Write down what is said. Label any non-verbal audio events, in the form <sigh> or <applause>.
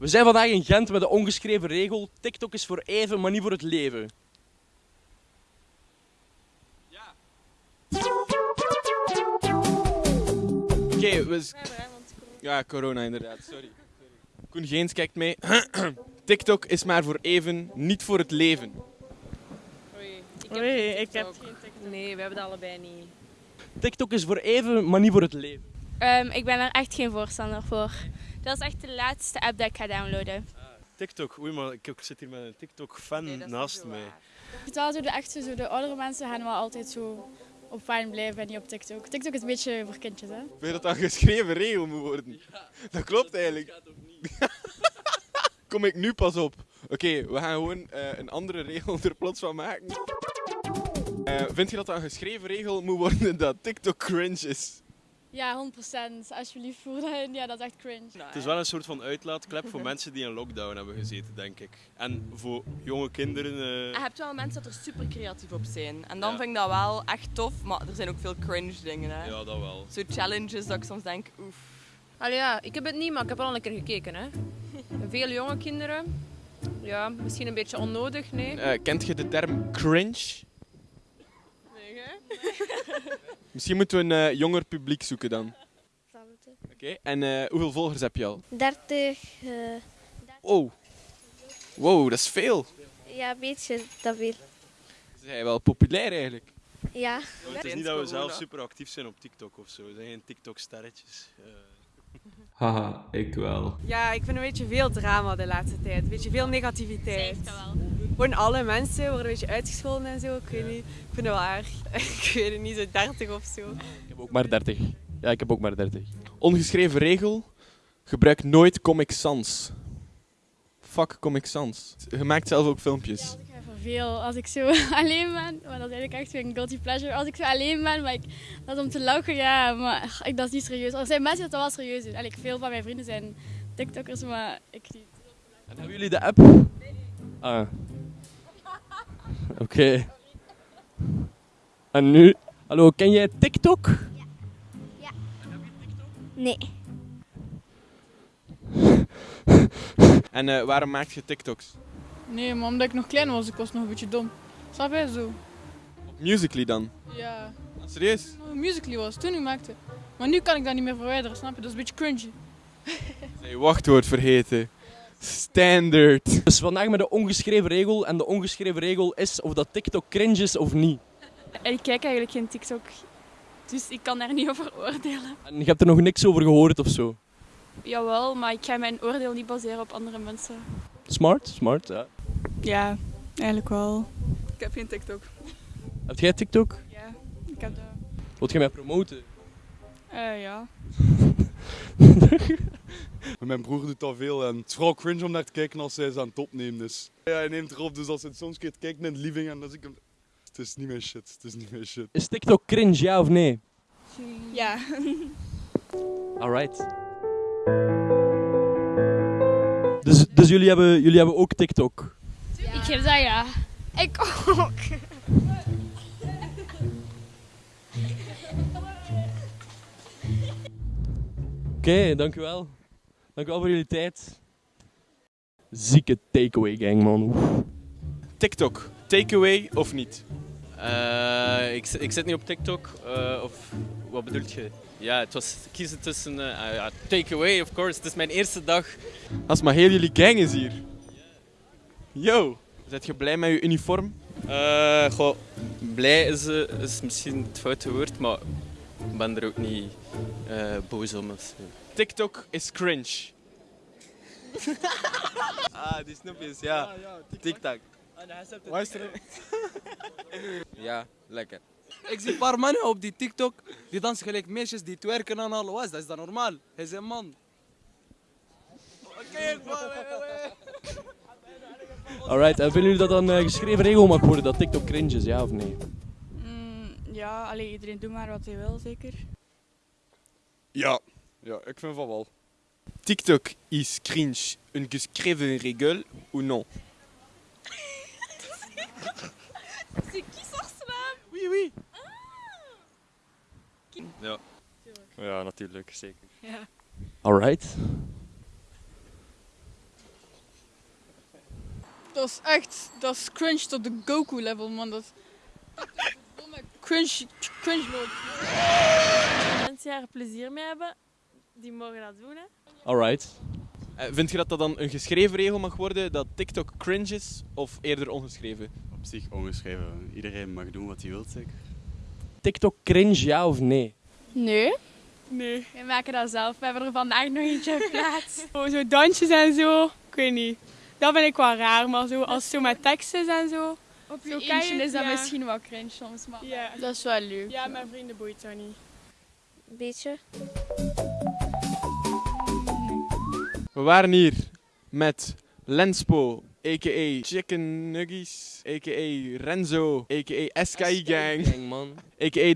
We zijn vandaag in Gent met de ongeschreven regel: TikTok is voor even, maar niet voor het leven. Oké, we... s- Ja, corona inderdaad, sorry. Koen Geens kijkt mee. <clears throat> TikTok is maar voor even, niet voor het leven. Oei, ik heb Nee, we hebben dat allebei niet. TikTok is voor even, maar niet voor het leven. Ehm, ik ben er echt geen voorstander voor. Dat is echt de laatste app dat ik ga downloaden. TikTok, oei, maar ik ik zit hier met een TikTok-fan naast mij. Het wel zo de echte, zo de oudere mensen gaan wel altijd zo op fijn blijven en niet op TikTok. TikTok is een beetje voor kindjes, hè? Vind je dat dat een geschreven regel moet worden? Dat klopt eigenlijk. <laughs> Kom ik nu pas op. Oké, we gaan gewoon eh, een andere regel <laughs> er plots van maken. Eh, vind je dat dat een geschreven regel moet worden dat TikTok cringe is? Ja, 100%. Alsjeblieft, voer. Ja, dat is echt cringe. Het is wel een soort van uitlaatklep voor mensen die in lockdown hebben gezeten, denk ik. En voor jonge kinderen... eh, Je hebt wel mensen dat er super creatief op zijn. En dan Ja. vind ik dat wel echt tof, maar er zijn ook veel cringe dingen. Hè. Ja, dat wel. Zo challenges dat ik soms denk, oef. Allee, ja, ik heb het niet, maar ik heb al een keer gekeken. Hè. Veel jonge kinderen. Ja, misschien een beetje onnodig, nee. Eh, kent je de term cringe? Nee, hè? <laughs> <laughs> Misschien moeten we een eh, jonger publiek zoeken dan. Oké, en eh, hoeveel volgers heb je al? 30, Oh. Wow, dat is veel. ja, een beetje, dat veel. Ze zijn wel populair eigenlijk. Ja. Het is niet dat we zelf super actief zijn op TikTok of zo. We zijn geen TikTok-sterretjes. Haha, ik wel. Ja, ik vind een beetje veel drama de laatste tijd. Een beetje veel negativiteit. Gewoon alle mensen worden een beetje uitgescholden en zo. Ik weet niet. Ik vind het wel erg. <laughs> ik weet het niet, zo 30 of zo. Ik heb ook maar 30. Ja, ik heb ook maar 30. Ongeschreven regel: gebruik nooit Comic Sans. Fuck Comic Sans. Je maakt zelf ook filmpjes. Veel. Als ik zo <laughs> alleen ben, maar dat is eigenlijk echt weer een guilty pleasure. Als ik zo alleen ben, maar ik, dat is om te lachen, ja, maar ach, ik, dat is niet serieus. Er zijn mensen die dat wel serieus doen. Eigenlijk veel van mijn vrienden zijn TikTokkers, maar ik niet. En hebben jullie de app? Ah. Oké. En nu? Hallo, ken jij TikTok? Nee. En eh, waarom maak je TikToks? Nee, maar omdat ik nog klein was, ik was nog een beetje dom. Snap je zo? Op Musically dan? Ja. Serieus? Musically was toen ik maakte. Maar nu kan ik dat niet meer verwijderen, snap je? Dat is een beetje cringy. <laughs> Nee, wachtwoord vergeten. Standard. Dus vandaag met de ongeschreven regel. En de ongeschreven regel is of dat TikTok cringe is of niet. Ik kijk eigenlijk geen TikTok, dus ik kan daar niet over oordelen. En je hebt er nog niks over gehoord of zo. Jawel, maar ik ga mijn oordeel niet baseren op andere mensen. Smart, smart. Ja. Ja, eigenlijk wel. Ik heb geen TikTok. Heb jij TikTok? Ja, ik heb dat. Wilt je mij promoten? Eh, ja. <laughs> Mijn broer doet dat veel en het is vooral cringe om naar te kijken als hij ze aan het opnemen is. Ja, hij neemt erop, dus als hij soms een keer kijkt in living en dan zie ik hem... Het is niet mijn shit, het is niet mijn shit. Is TikTok cringe, ja of nee? Ja. Alright. Dus, dus jullie, hebben, jullie hebben ook TikTok? Ik geef dat ja. Ik ook. Oké, dankjewel. Dankjewel voor jullie tijd. Zieke takeaway gang, man. Oef. TikTok, takeaway of niet? Eh, ik, ik zit niet op TikTok. eh, of wat bedoelt je? Ja, het was kiezen tussen. ja, takeaway, of course. Het is mijn eerste dag. Als maar heel jullie gang is hier. Yo, zet je blij met je uniform? Eh, goh, blij is, eh, is misschien het foute woord, maar ik ben er ook niet eh, boos om. TikTok is cringe. <laughs> ah, die snoepjes, ja. TikTok. Luister. <laughs> Ja, lekker. Ik zie een paar mannen op die TikTok die dansen gelijk meisjes die twerken en al. Wat is dat? Is dat normaal? Hij is een man. Oké, Alright, en vinden jullie dat dan een geschreven regel mag worden dat TikTok cringe is, ja of nee? Mm, ja, alleen iedereen doet maar wat hij wil, zeker. Ja, ja, ik vind van wel. TikTok is cringe een geschreven regel ou non? C'est qui son slam Oui, oui. Ja. ja, natuurlijk, zeker. Ja. Alright. Dat is echt, dat is cringe tot de Goku level, man. Dat cringe, cringe mode. Mensen die er plezier mee hebben, die mogen dat doen. Hè. Alright. Eh, vind je dat dat dan een geschreven regel mag worden dat TikTok cringe is of eerder ongeschreven? Op zich ongeschreven. Iedereen mag doen wat hij wil, zeker. TikTok cringe, ja of nee? Nee. Nee. We maken dat zelf. We hebben er vandaag nog eentje geplaatst. <laughs> Oh, zo dansjes en zo, ik weet niet. Dat vind ik wel raar, maar zo, als het zo met tekst is en zo. Op Zo je kan je eentje het, is dat ja. misschien wel cringe soms, maar Ja. dat is wel leuk. Ja, mijn vrienden boeit dat niet. Beetje. We waren hier met Lenspo, a.k.a. Chicken Nuggies, a.k.a. Renzo, a.k.a. SKI Gang, man. a.k.a. de